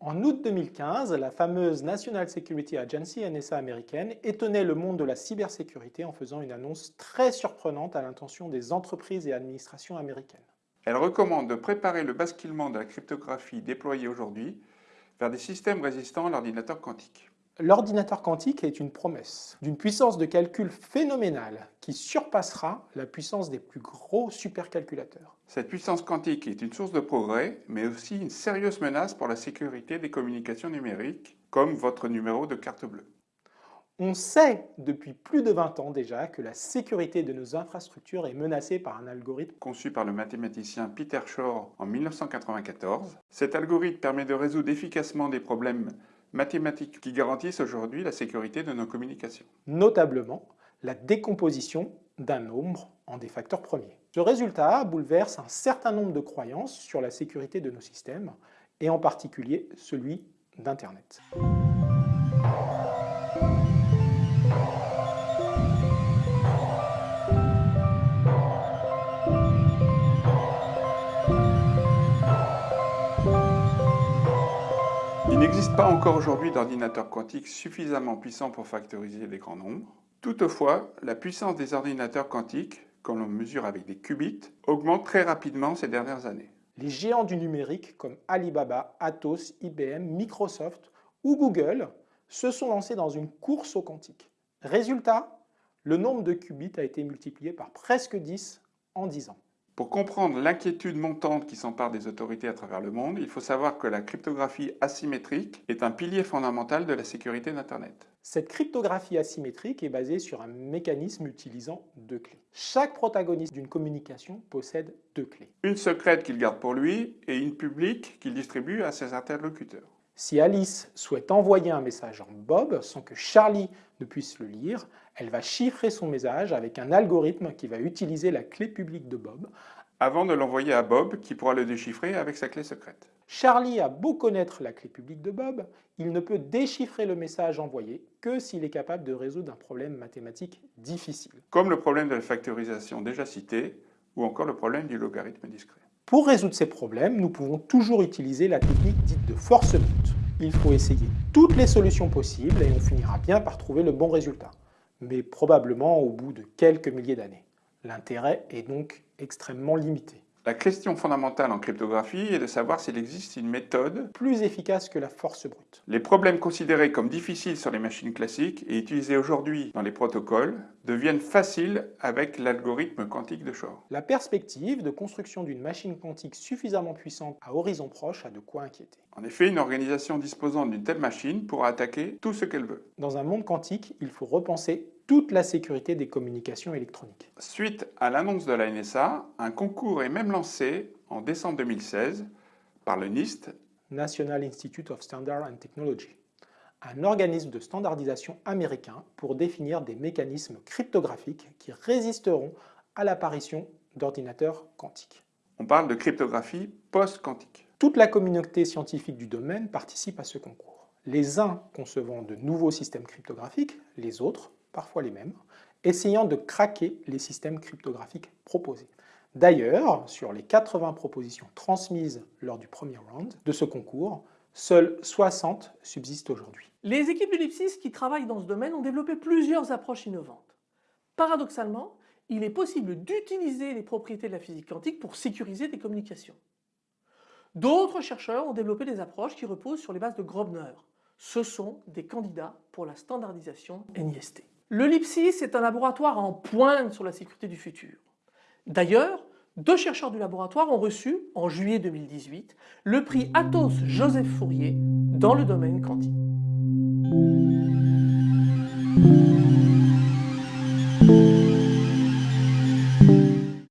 En août 2015, la fameuse National Security Agency, NSA américaine, étonnait le monde de la cybersécurité en faisant une annonce très surprenante à l'intention des entreprises et administrations américaines. Elle recommande de préparer le basculement de la cryptographie déployée aujourd'hui vers des systèmes résistants à l'ordinateur quantique. L'ordinateur quantique est une promesse d'une puissance de calcul phénoménale qui surpassera la puissance des plus gros supercalculateurs. Cette puissance quantique est une source de progrès, mais aussi une sérieuse menace pour la sécurité des communications numériques, comme votre numéro de carte bleue. On sait depuis plus de 20 ans déjà que la sécurité de nos infrastructures est menacée par un algorithme conçu par le mathématicien Peter Shor en 1994. Cet algorithme permet de résoudre efficacement des problèmes mathématiques qui garantissent aujourd'hui la sécurité de nos communications. Notablement, la décomposition d'un nombre en des facteurs premiers. Ce résultat bouleverse un certain nombre de croyances sur la sécurité de nos systèmes, et en particulier celui d'Internet. Il n'existe pas encore aujourd'hui d'ordinateur quantique suffisamment puissant pour factoriser des grands nombres. Toutefois, la puissance des ordinateurs quantiques, quand l'on mesure avec des qubits, augmente très rapidement ces dernières années. Les géants du numérique comme Alibaba, Atos, IBM, Microsoft ou Google se sont lancés dans une course au quantique. Résultat, le nombre de qubits a été multiplié par presque 10 en 10 ans. Pour comprendre l'inquiétude montante qui s'empare des autorités à travers le monde, il faut savoir que la cryptographie asymétrique est un pilier fondamental de la sécurité d'Internet. Cette cryptographie asymétrique est basée sur un mécanisme utilisant deux clés. Chaque protagoniste d'une communication possède deux clés. Une secrète qu'il garde pour lui et une publique qu'il distribue à ses interlocuteurs. Si Alice souhaite envoyer un message en Bob sans que Charlie ne puisse le lire, elle va chiffrer son message avec un algorithme qui va utiliser la clé publique de Bob avant de l'envoyer à Bob qui pourra le déchiffrer avec sa clé secrète. Charlie a beau connaître la clé publique de Bob, il ne peut déchiffrer le message envoyé que s'il est capable de résoudre un problème mathématique difficile. Comme le problème de la factorisation déjà cité, ou encore le problème du logarithme discret. Pour résoudre ces problèmes, nous pouvons toujours utiliser la technique dite de force brute. Il faut essayer toutes les solutions possibles et on finira bien par trouver le bon résultat, mais probablement au bout de quelques milliers d'années. L'intérêt est donc extrêmement limité. La question fondamentale en cryptographie est de savoir s'il existe une méthode plus efficace que la force brute. Les problèmes considérés comme difficiles sur les machines classiques et utilisés aujourd'hui dans les protocoles deviennent faciles avec l'algorithme quantique de Shor. La perspective de construction d'une machine quantique suffisamment puissante à horizon proche a de quoi inquiéter. En effet, une organisation disposant d'une telle machine pourra attaquer tout ce qu'elle veut. Dans un monde quantique, il faut repenser toute la sécurité des communications électroniques. Suite à l'annonce de la NSA, un concours est même lancé en décembre 2016 par le NIST, National Institute of Standard and Technology, un organisme de standardisation américain pour définir des mécanismes cryptographiques qui résisteront à l'apparition d'ordinateurs quantiques. On parle de cryptographie post-quantique. Toute la communauté scientifique du domaine participe à ce concours. Les uns concevant de nouveaux systèmes cryptographiques, les autres parfois les mêmes, essayant de craquer les systèmes cryptographiques proposés. D'ailleurs, sur les 80 propositions transmises lors du premier round de ce concours, seules 60 subsistent aujourd'hui. Les équipes de qui travaillent dans ce domaine ont développé plusieurs approches innovantes. Paradoxalement, il est possible d'utiliser les propriétés de la physique quantique pour sécuriser des communications. D'autres chercheurs ont développé des approches qui reposent sur les bases de Grobner. Ce sont des candidats pour la standardisation NIST. Le LIPSIS est un laboratoire en pointe sur la sécurité du futur. D'ailleurs, deux chercheurs du laboratoire ont reçu, en juillet 2018, le prix Athos Joseph Fourier dans le domaine quantique.